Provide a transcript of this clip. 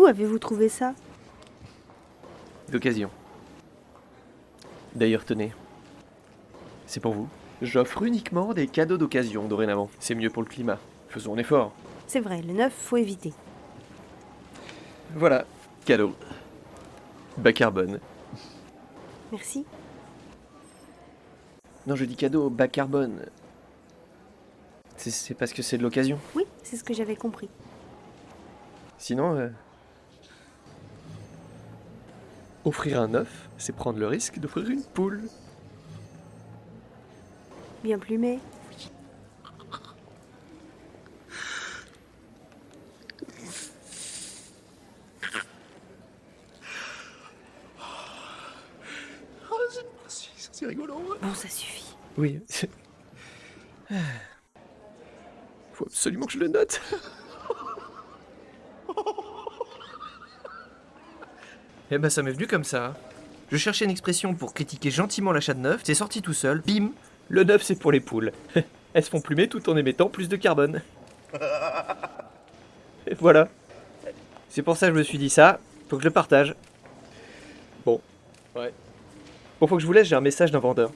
Où avez-vous trouvé ça? D'occasion. D'ailleurs, tenez. C'est pour vous. J'offre uniquement des cadeaux d'occasion dorénavant. C'est mieux pour le climat. Faisons un effort. C'est vrai, le neuf, faut éviter. Voilà, cadeau. Bas carbone. Merci. Non, je dis cadeau bas carbone. C'est- C'est parce que c'est de l'occasion. Oui, c'est ce que j'avais compris. Sinon, euh, offrir un œuf, c'est prendre le risque d'offrir une poule. Bien plumé. C'est rigolo. Bon, ça suffit. Oui. Faut absolument que je le note. Eh ben ça m'est venu comme ça. Je cherchais une expression pour critiquer gentiment l'achat de neuf, c'est sorti tout seul, bim Le neuf c'est pour les poules. Elles se font plumer tout en émettant plus de carbone. Et voilà. C'est pour ça que je me suis dit ça, faut que je le partage. Bon. Ouais. Bon, faut que je vous laisse, j'ai un message d'un vendeur.